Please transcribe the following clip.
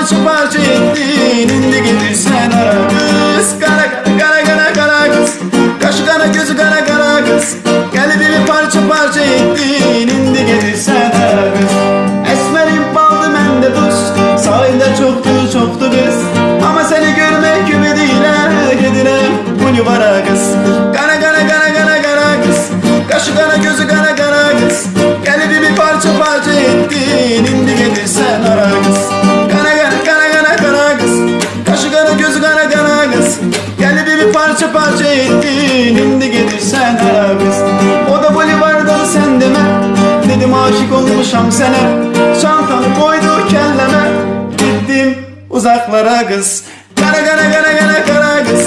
parça parça ettin. İndi gelirsen ara kız. Kara kara kara kara kara kız. Kaşı kara gözü kara kara kız. Kalbimi parça parça ettin. İndi gelirsen ara kız. Esmerim baldı mende tuz Sahilde çoktu çoktu kız. Ama seni görmek ümidiyle Gidirem bunu bara kız. Kara kara kara kara kara kız. Kaşı kara gözü kara kara kız. Kalbimi parça parça ettin parça parça ettin. İndi gelirsen ara kız. O da bolivardan sen deme. Dedim aşık olmuşam sana Çantanı koydu kelleme. Gittim uzaklara kız. Kara kara kara kara kara kız